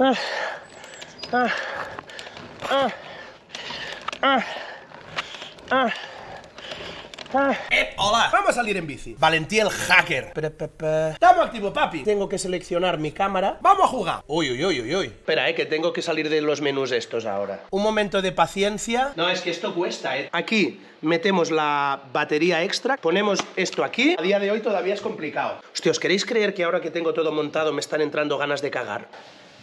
Ah, ah, ah. Eh, hola, vamos a salir en bici. Valentí el hacker. Pe, pe, pe. Estamos activo, papi. Tengo que seleccionar mi cámara. Vamos a jugar. Uy, uy, uy, uy, uy. Espera, eh, que tengo que salir de los menús estos ahora. Un momento de paciencia. No, es que esto cuesta, eh. Aquí metemos la batería extra, ponemos esto aquí. A día de hoy todavía es complicado. Hostia, ¿os queréis creer que ahora que tengo todo montado me están entrando ganas de cagar?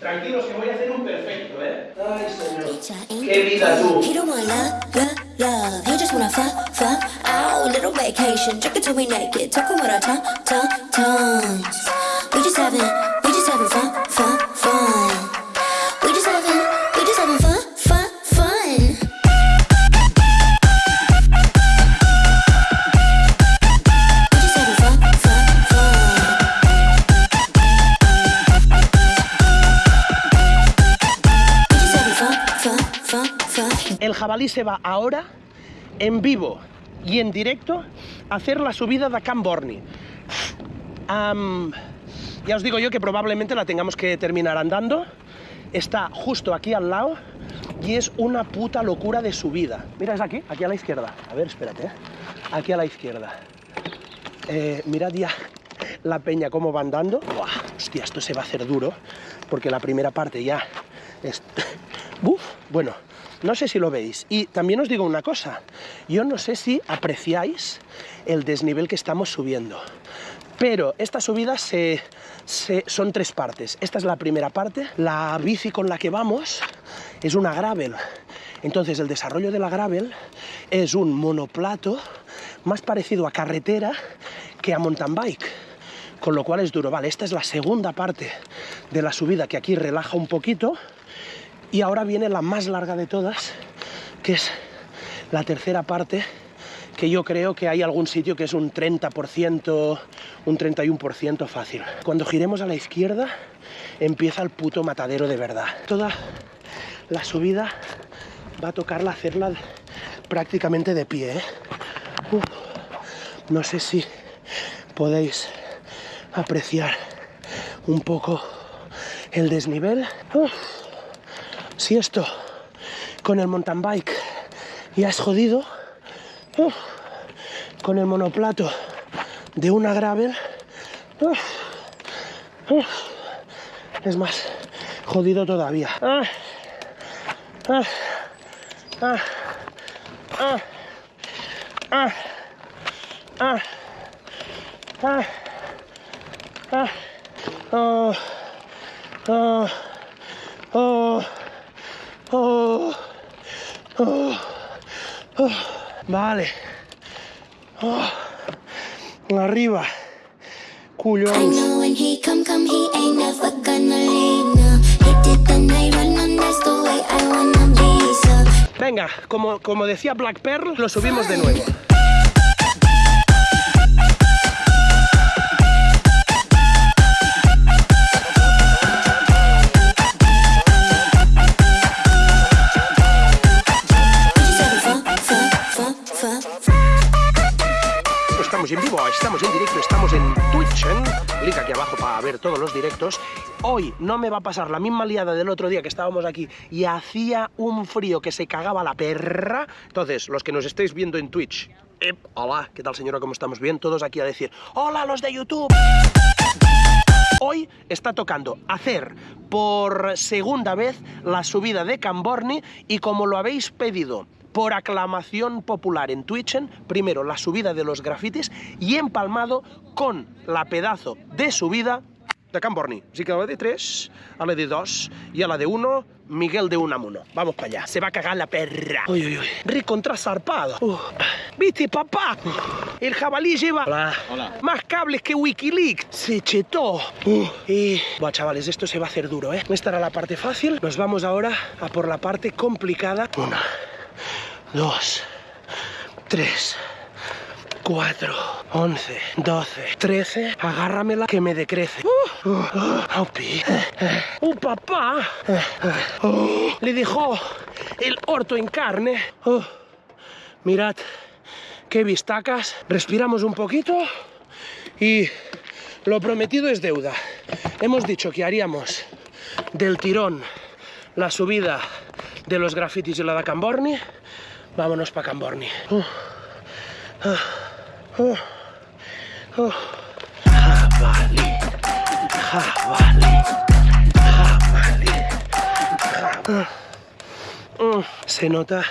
Tranquilos, que voy a hacer un perfecto, ¿eh? Ay, señor. ¡Qué vida tú! He don't want love, love, love. He just wanna fuck, fuck. Out, little vacation. Drink it till we naked. Talking with our tongue, tongue, tongues. We just having, we just having fun, fun. Jabalí se va ahora, en vivo y en directo, a hacer la subida de Camborni. Am, ya os digo yo que probablemente la tengamos que terminar andando. Está justo aquí al lado y es una puta locura de subida. Mira, es aquí, aquí a la izquierda. A ver, espérate. ¿eh? Aquí a la izquierda. Eh, mirad ya la peña cómo va andando. Buah, hostia, esto se va a hacer duro porque la primera parte ya es... Uf, bueno, no sé si lo veis. Y también os digo una cosa, yo no sé si apreciáis el desnivel que estamos subiendo. Pero esta subida se, son tres partes. Esta es la primera parte. La bici con la que vamos es una gravel. Entonces el desarrollo de la gravel es un monoplato más parecido a carretera que a mountain bike. Con lo cual es duro. Vale, esta es la segunda parte de la subida que aquí relaja un poquito. Y ahora viene la más larga de todas, que es la tercera parte, que yo creo que hay algún sitio que es un 30%, un 31% fácil. Cuando giremos a la izquierda, empieza el puto matadero de verdad. Toda la subida va a tocarla hacerla prácticamente de pie. ¿eh? No sé si podéis apreciar un poco el desnivel. Si esto con el mountain bike ya es jodido, uf, con el monoplato de una gravel, uf, uf, es más jodido todavía ah, ah, ah, ah, ah, oh, oh, oh. Oh, oh, oh. Vale. Oh. Arriba. I Cullons. know when he come, come, he ain't never gonna leave. No, he did the night run, and that's the way I wanna be. So Venga, como, como decía Black Pearl, lo subimos de nuevo. Estamos en directo, estamos en Twitch, ¿eh? link aquí abajo para ver todos los directos. Hoy no me va a pasar la misma liada del otro día que estábamos aquí y hacía un frío que se cagaba la perra. Entonces, los que nos estéis viendo en Twitch, ep, hola, ¿qué tal señora? ¿Cómo estamos? Bien, todos aquí a decir, hola los de YouTube. Hoy está tocando hacer por segunda vez la subida de Camborni y como lo habéis pedido por aclamación popular en Twitch, primero la subida de los grafitis y empalmado con la pedazo de subida de Camborni. Así que a la de 3, a la de 2 y a la de 1, Miguel de Unamuno. Vamos para allá. Se va a cagar la perra. Uy, uy, uy. Recontra zarpado. Uh. ¿Viste, papá? El jabalí lleva más cables que Wikileaks. Se chetó. Uh. Y... Buah, chavales, esto se va a hacer duro, ¿eh? Esta era la parte fácil. Nos vamos ahora a por la parte complicada. Una, dos, tres, 4, 11, 12, 13. Agárramela que me decrece. Uh, uh, uh, aupi. ¡Uh, papá! Uh, le dejó el orto en carne. Uh, mirad qué vistacas. Respiramos un poquito y lo prometido es deuda. Hemos dicho que haríamos del tirón la subida de los grafitis y la de Camborni, vámonos para Camborni. Ah, Se nota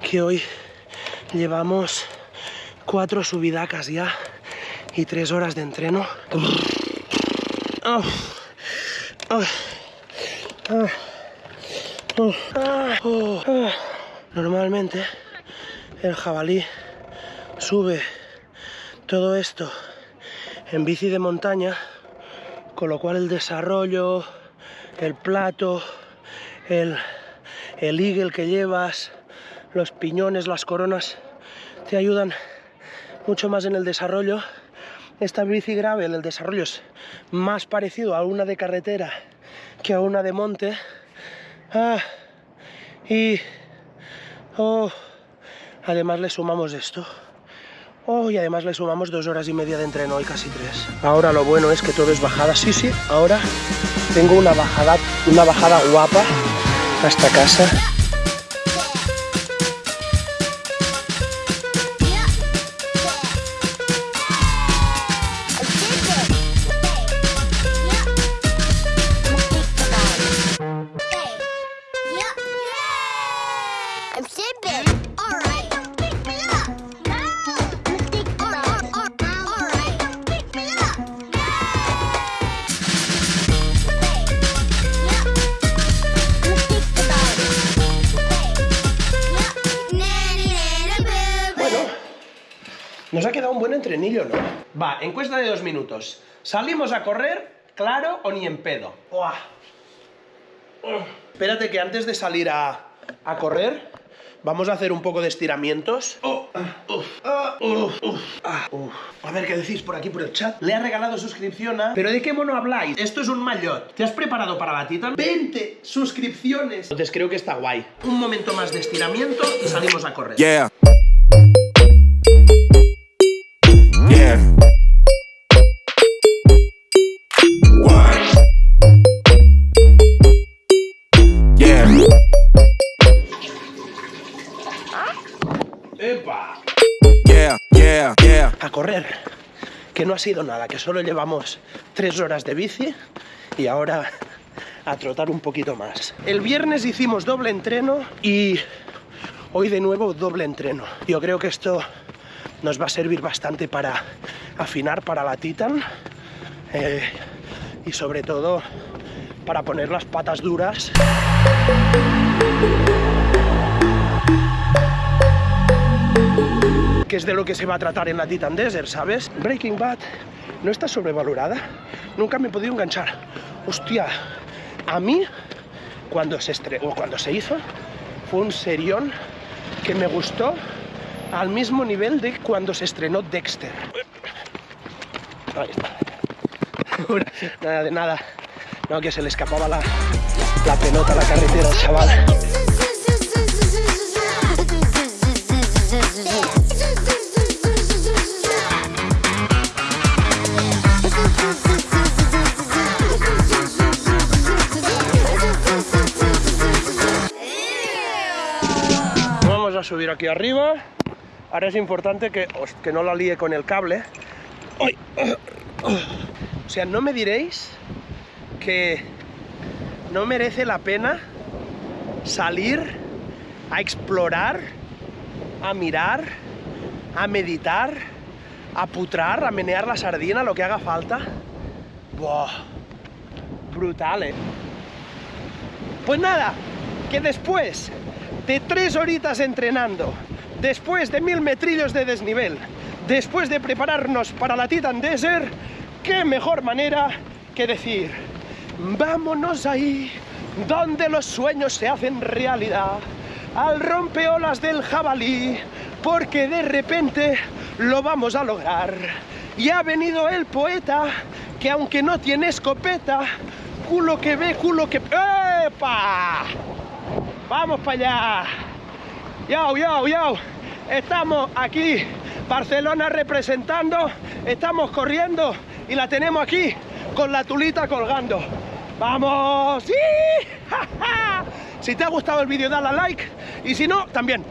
que hoy llevamos cuatro subidacas ya y tres horas de entreno. Normalmente el jabalí sube todo esto en bici de montaña, con lo cual el desarrollo, el plato, el, el eagle que llevas, los piñones, las coronas, te ayudan mucho más en el desarrollo. Esta bici gravel, el desarrollo es más parecido a una de carretera que a una de monte. Ah, y oh, además le sumamos esto. Oh, y además le sumamos dos horas y media de entreno y casi tres. Ahora lo bueno es que todo es bajada. Sí, sí, ahora tengo una bajada, una bajada guapa hasta casa. Nos ha quedado un buen entrenillo, ¿no? Va, encuesta de dos minutos. ¿Salimos a correr, claro o ni en pedo? Uah. Espérate que antes de salir a, a correr, vamos a hacer un poco de estiramientos. Oh, ah, ah. A ver qué decís por aquí por el chat. Le ha regalado suscripción a... ¿Pero de qué mono habláis? Esto es un maillot. ¿Te has preparado para la Titan? 20 suscripciones. Entonces creo que está guay. Un momento más de estiramiento y salimos a correr. Yeah. ¡Epa! Yeah. Yeah. Yeah. a correr, que no ha sido nada, que solo llevamos tres horas de bici y ahora a trotar un poquito más. El viernes hicimos doble entreno y hoy de nuevo doble entreno. Yo creo que esto nos va a servir bastante para afinar para la Titan eh, y sobre todo para poner las patas duras que es de lo que se va a tratar en la Titan Desert, ¿sabes? Breaking Bad no está sobrevalorada. Nunca me he podido enganchar. Hostia, a mí, cuando se, estre o cuando se hizo, fue un serión que me gustó al mismo nivel de cuando se estrenó Dexter. Ahí está. nada de nada. No, que se le escapaba la, la pelota a la carretera al chaval. A subir aquí arriba. Ahora es importante que, que no la líe con el cable. O sea, no me diréis que no merece la pena salir a explorar, a mirar, a meditar, a putrar, a menear la sardina, lo que haga falta. Buah, brutal, ¿eh? Pues nada, que después de tres horitas entrenando, después de mil metrillos de desnivel, después de prepararnos para la Titan Desert, qué mejor manera que decir, vámonos ahí, donde los sueños se hacen realidad, al rompeolas del jabalí, porque de repente lo vamos a lograr. Y ha venido el poeta, que aunque no tiene escopeta, culo que ve, culo que... ¡Epa! ¡Vamos para allá! ¡Yau, yau, yau! Estamos aquí, Barcelona representando, estamos corriendo y la tenemos aquí con la tulita colgando. ¡Vamos! ¡Sí! Si te ha gustado el vídeo, dale a like y si no, también.